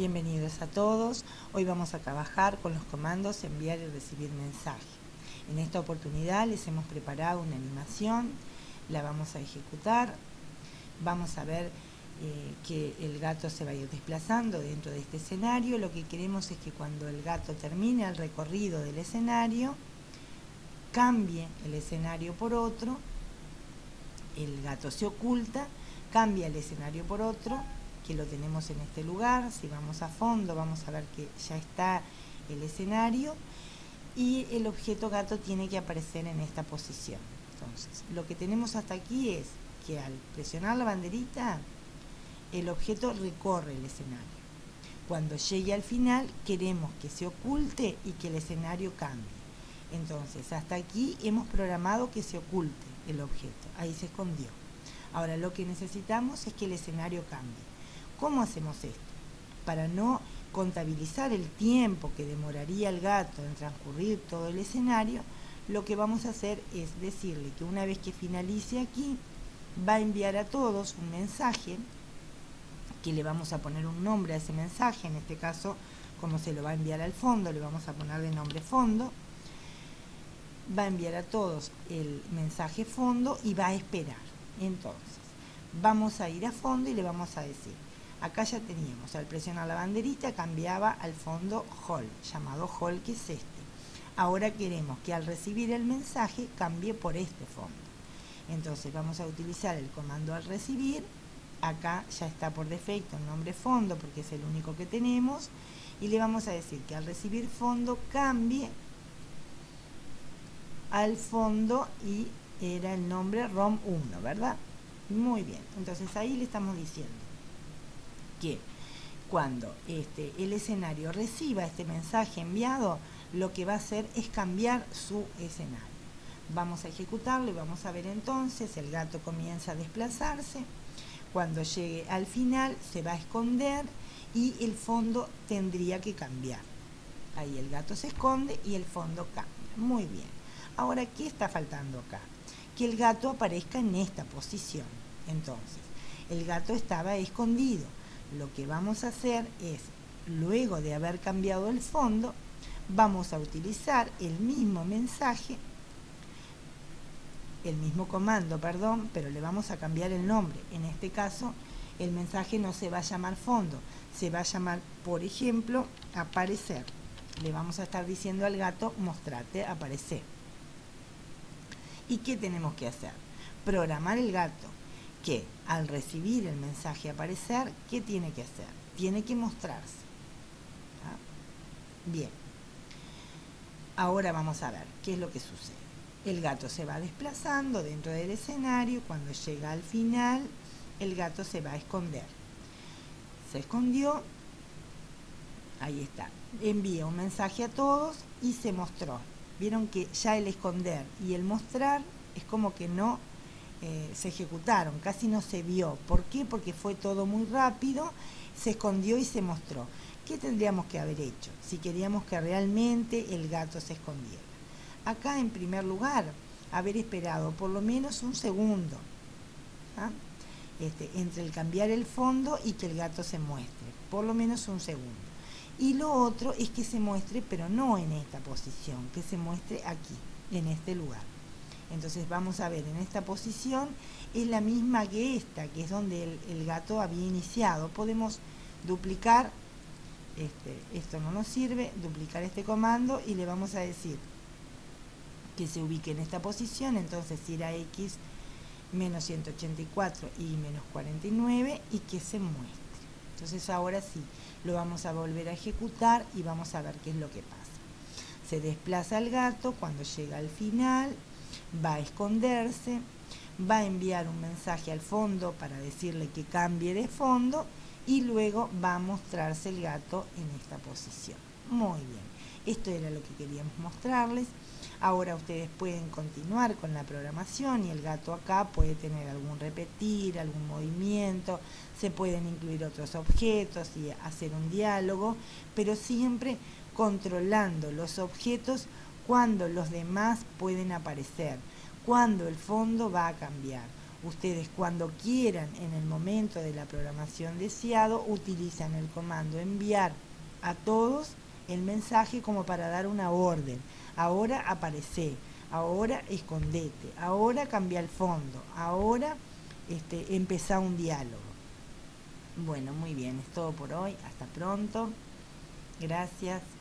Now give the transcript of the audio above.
Bienvenidos a todos. Hoy vamos a trabajar con los comandos enviar y recibir mensaje. En esta oportunidad les hemos preparado una animación, la vamos a ejecutar. Vamos a ver eh, que el gato se va a ir desplazando dentro de este escenario. Lo que queremos es que cuando el gato termine el recorrido del escenario, cambie el escenario por otro, el gato se oculta, cambia el escenario por otro, que lo tenemos en este lugar, si vamos a fondo vamos a ver que ya está el escenario y el objeto gato tiene que aparecer en esta posición. Entonces, lo que tenemos hasta aquí es que al presionar la banderita, el objeto recorre el escenario. Cuando llegue al final, queremos que se oculte y que el escenario cambie. Entonces, hasta aquí hemos programado que se oculte el objeto. Ahí se escondió. Ahora, lo que necesitamos es que el escenario cambie. ¿Cómo hacemos esto? Para no contabilizar el tiempo que demoraría el gato en transcurrir todo el escenario, lo que vamos a hacer es decirle que una vez que finalice aquí, va a enviar a todos un mensaje, que le vamos a poner un nombre a ese mensaje, en este caso, como se lo va a enviar al fondo, le vamos a poner de nombre fondo, va a enviar a todos el mensaje fondo y va a esperar. Entonces, vamos a ir a fondo y le vamos a decir, Acá ya teníamos, al presionar la banderita cambiaba al fondo hall, llamado hall que es este. Ahora queremos que al recibir el mensaje cambie por este fondo. Entonces vamos a utilizar el comando al recibir. Acá ya está por defecto el nombre fondo porque es el único que tenemos. Y le vamos a decir que al recibir fondo cambie al fondo y era el nombre ROM1, ¿verdad? Muy bien, entonces ahí le estamos diciendo que cuando este, el escenario reciba este mensaje enviado, lo que va a hacer es cambiar su escenario. Vamos a ejecutarlo y vamos a ver entonces, el gato comienza a desplazarse, cuando llegue al final se va a esconder y el fondo tendría que cambiar. Ahí el gato se esconde y el fondo cambia. Muy bien. Ahora, ¿qué está faltando acá? Que el gato aparezca en esta posición. Entonces, el gato estaba escondido lo que vamos a hacer es, luego de haber cambiado el fondo, vamos a utilizar el mismo mensaje, el mismo comando, perdón, pero le vamos a cambiar el nombre. En este caso, el mensaje no se va a llamar fondo, se va a llamar, por ejemplo, aparecer. Le vamos a estar diciendo al gato, mostrate, aparecer. ¿Y qué tenemos que hacer? Programar el gato que al recibir el mensaje aparecer, ¿qué tiene que hacer? Tiene que mostrarse. Bien. Ahora vamos a ver qué es lo que sucede. El gato se va desplazando dentro del escenario. Cuando llega al final, el gato se va a esconder. Se escondió. Ahí está. Envía un mensaje a todos y se mostró. Vieron que ya el esconder y el mostrar es como que no eh, se ejecutaron, casi no se vio. ¿Por qué? Porque fue todo muy rápido, se escondió y se mostró. ¿Qué tendríamos que haber hecho si queríamos que realmente el gato se escondiera? Acá, en primer lugar, haber esperado por lo menos un segundo ¿ah? este, entre el cambiar el fondo y que el gato se muestre, por lo menos un segundo. Y lo otro es que se muestre, pero no en esta posición, que se muestre aquí, en este lugar. Entonces vamos a ver, en esta posición es la misma que esta, que es donde el, gato había iniciado. Podemos duplicar, este, esto no nos sirve, duplicar este comando y le vamos a decir que se ubique en esta posición, entonces ir a X menos 184 y menos 49 y que se muestre. Entonces ahora sí, lo vamos a volver a ejecutar y vamos a ver qué es lo que pasa. Se desplaza el gato cuando llega al final, va a esconderse, va a enviar un mensaje al fondo para decirle que cambie de fondo y luego va a mostrarse el gato en esta posición. Muy bien, esto era lo que queríamos mostrarles. Ahora ustedes pueden continuar con la programación y el gato acá puede tener algún repetir, algún movimiento, se pueden incluir otros objetos y hacer un diálogo, pero siempre controlando los objetos cuando los demás pueden aparecer, cuando el fondo va a cambiar Ustedes cuando quieran en el momento de la programación deseado utilizan el comando enviar a todos el mensaje como para dar una orden. Ahora aparece, ahora escondete, ahora cambia el fondo, ahora este, empezá un diálogo. Bueno, muy bien, es todo por hoy. Hasta pronto. Gracias.